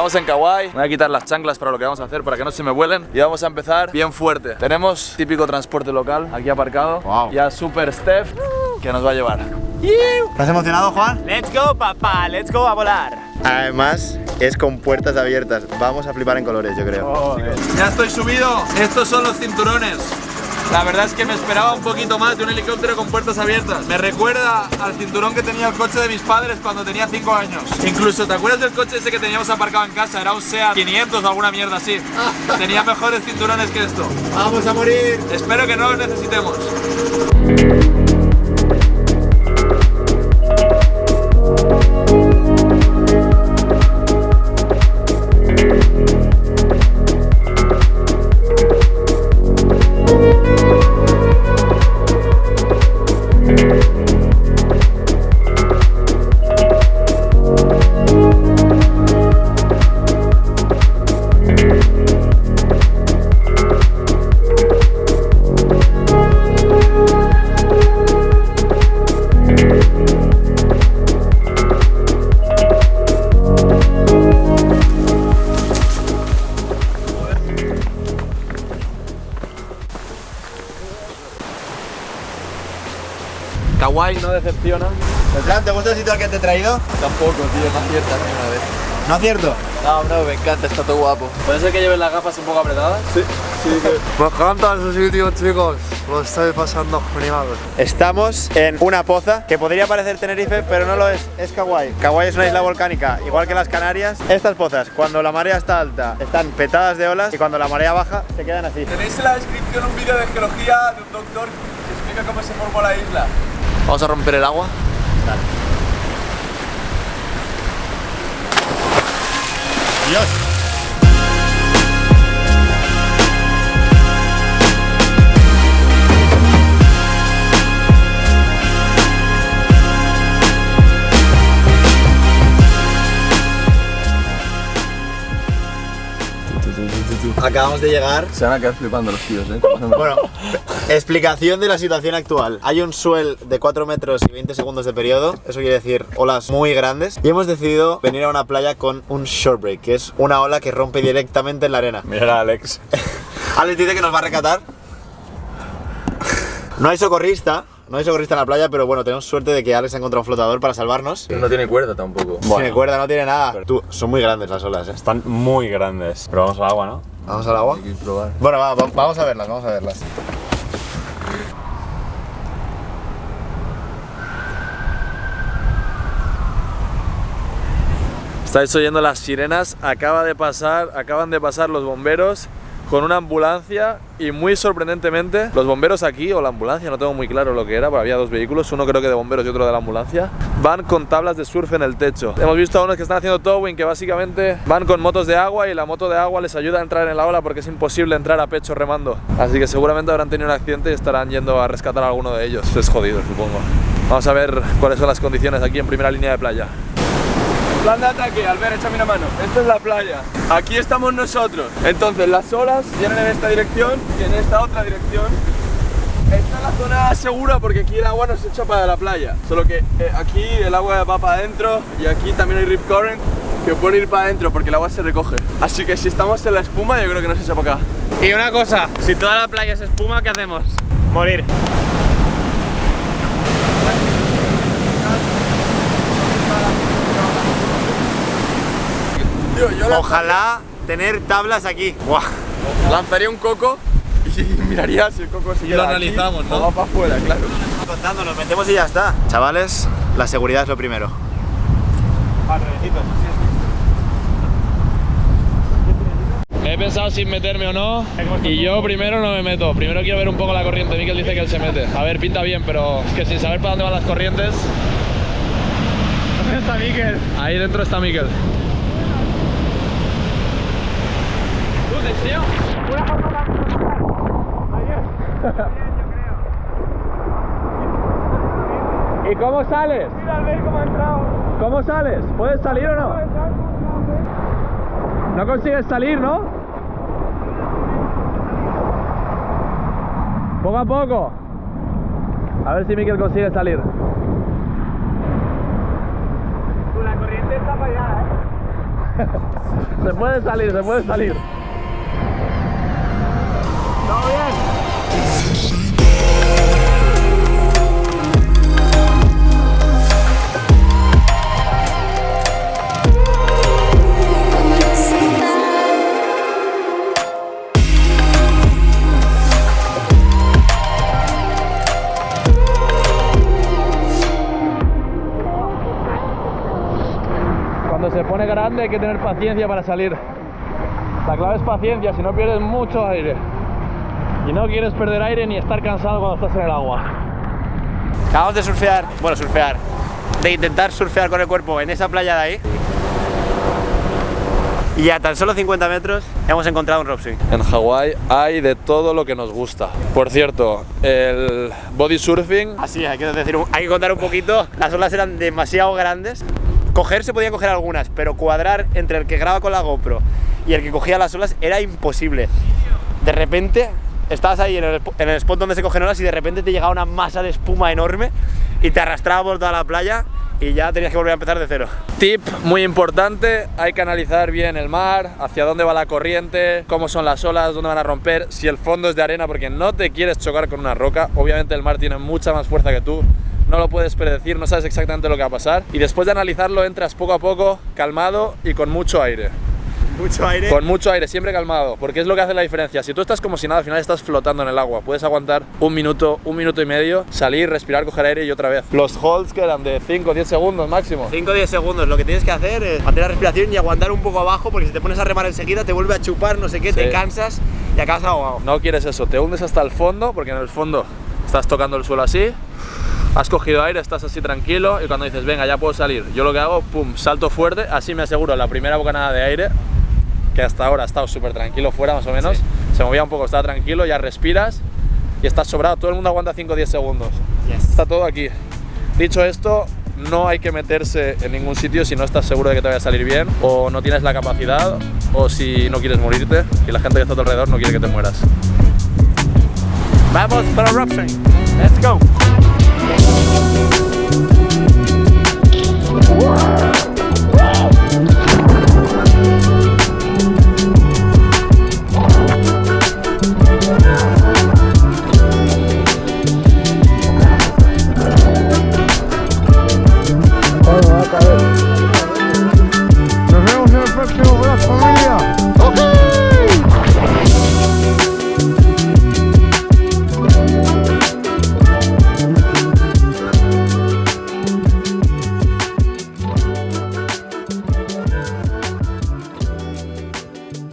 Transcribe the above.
Estamos en Kawaii, me voy a quitar las chanclas para lo que vamos a hacer, para que no se me vuelen Y vamos a empezar bien fuerte Tenemos típico transporte local aquí aparcado Wow. Ya Super Steph que nos va a llevar ¿Estás emocionado, Juan? Let's go, papá, let's go a volar. Además, es con puertas abiertas. Vamos a flipar en colores, yo creo. Ya estoy subido, estos son los cinturones la verdad es que me esperaba un poquito más de un helicóptero con puertas abiertas. Me recuerda al cinturón que tenía el coche de mis padres cuando tenía 5 años. Incluso, ¿te acuerdas del coche ese que teníamos aparcado en casa? Era un SEAT 500 o alguna mierda así. Tenía mejores cinturones que esto. ¡Vamos a morir! Espero que no los necesitemos. Kawaii no decepciona. Beltrán, ¿te gusta el sitio al que te he traído? Tampoco, tío, no aciertas ni una vez. ¿No acierto? No, no, me encanta, está todo guapo. ¿Puede ser que lleves las gafas un poco apretadas? Sí, sí. Me encanta ese sitio, chicos. Lo estoy pasando genial. Estamos en una poza que podría parecer Tenerife, pero no lo es, es Kauai. Kauai es una isla volcánica, igual que las Canarias. Estas pozas, cuando la marea está alta, están petadas de olas y cuando la marea baja, se quedan así. Tenéis en la descripción un vídeo de geología de un doctor que explica cómo se formó la isla. Vamos a romper el agua. Dios. Acabamos de llegar. Se van a quedar flipando los tíos, ¿eh? Bueno, explicación de la situación actual. Hay un swell de 4 metros y 20 segundos de periodo, eso quiere decir olas muy grandes. Y hemos decidido venir a una playa con un short break, que es una ola que rompe directamente en la arena. Mira a Alex. Alex dice que nos va a rescatar. No hay socorrista, no hay socorrista en la playa, pero bueno, tenemos suerte de que Alex ha encontrado un flotador para salvarnos. No tiene cuerda tampoco. Tiene cuerda, no tiene nada. Tú, son muy grandes las olas, ¿eh? Están muy grandes. Pero vamos al agua, ¿no? Vamos al agua. Hay que probar. Bueno, va, va- vamos a verlas, vamos a verlas. Estáis oyendo las sirenas, acaba de pasar, acaban de pasar los bomberos con una ambulancia y muy sorprendentemente los bomberos aquí o la ambulancia, no tengo muy claro lo que era, pero había dos vehículos, uno creo que de bomberos y otro de la ambulancia, van con tablas de surf en el techo. Hemos visto a unos que están haciendo towing que básicamente van con motos de agua y la moto de agua les ayuda a entrar en la ola porque es imposible entrar a pecho remando. Así que seguramente habrán tenido un accidente y estarán yendo a rescatar a alguno de ellos. Es jodido, supongo. Vamos a ver cuáles son las condiciones aquí en primera línea de playa. Plan de ataque, Albert, échame una mano. Esta es la playa. Aquí estamos nosotros. Entonces, las olas vienen en esta dirección y en esta otra dirección. Esta es la zona segura porque aquí el agua no se echa para la playa. Solo que eh, aquí el agua va para adentro y aquí también hay rip current que puede ir para adentro porque el agua se recoge. Así que si estamos en la espuma, yo creo que no se echa para acá. Y una cosa, si toda la playa es espuma, ¿qué hacemos? Morir. Tío, yo la- Ojalá tener tablas aquí. Buah. lanzaría un coco y miraría si el coco se lo aquí analizamos, ¿no? o va para afuera, claro. Contando, nos metemos y ya está. Chavales, la seguridad es lo primero. He pensado sin meterme o no y yo primero no me meto. Primero quiero ver un poco la corriente. Miquel dice que él se mete. A ver, pinta bien, pero es que sin saber para dónde van las corrientes. ¿Dónde está Miquel? Ahí dentro está Miquel. ¿Tú te enseño? Una foto ¿Y cómo sales? Mira al ver cómo ha entrado. ¿Cómo sales? ¿Puedes salir o no? No consigues salir, ¿no? Poco a poco. A ver si Miquel consigue salir. La corriente está para allá, ¿eh? se puede salir, se puede salir. Cuando se pone grande hay que tener paciencia para salir. La clave es paciencia, si no pierdes mucho aire. Y no quieres perder aire ni estar cansado cuando estás en el agua. Acabamos de surfear, bueno, surfear, de intentar surfear con el cuerpo en esa playa de ahí. Y a tan solo 50 metros hemos encontrado un rope swing. En Hawái hay de todo lo que nos gusta. Por cierto, el body surfing Así, hay que decir, hay que contar un poquito. Las olas eran demasiado grandes. Coger se podían coger algunas, pero cuadrar entre el que graba con la GoPro y el que cogía las olas era imposible. De repente estabas ahí en el, spot donde se cogen olas y de repente te llegaba una masa de espuma enorme y te arrastraba por toda la playa y ya tenías que volver a empezar de cero. Tip muy importante, hay que analizar bien el mar, hacia dónde va la corriente, cómo son las olas, dónde van a romper, si el fondo es de arena porque no te quieres chocar con una roca, obviamente el mar tiene mucha más fuerza que tú, no lo puedes predecir, no sabes exactamente lo que va a pasar y después de analizarlo entras poco a poco, calmado y con mucho aire. Mucho aire. Con mucho aire, siempre calmado, porque es lo que hace la diferencia. Si tú estás como si nada, al final estás flotando en el agua. Puedes aguantar un minuto, un minuto y medio, salir, respirar, coger aire y otra vez. Los holds que eran de 5 o 10 segundos máximo. 5 o 10 segundos, lo que tienes que hacer es mantener la respiración y aguantar un poco abajo porque si te pones a remar enseguida te vuelve a chupar, no sé qué, te Sí. cansas y acabas ahogado. No quieres eso, te hundes hasta el fondo, porque en el fondo estás tocando el suelo así, has cogido aire, estás así tranquilo y cuando dices, venga, ya puedo salir, yo lo que hago, pum, salto fuerte, así me aseguro la primera bocanada de aire, que hasta ahora ha estado súper tranquilo fuera más o menos, se movía un poco, estaba tranquilo, ya respiras y estás sobrado, todo el mundo aguanta 5 o 10 segundos. Está todo aquí. Dicho esto, no hay que meterse en ningún sitio si no estás seguro de que te vaya a salir bien, o no tienes la capacidad, o si no quieres morirte y la gente que está a tu alrededor no quiere que te mueras. Vamos para swing. Let's go.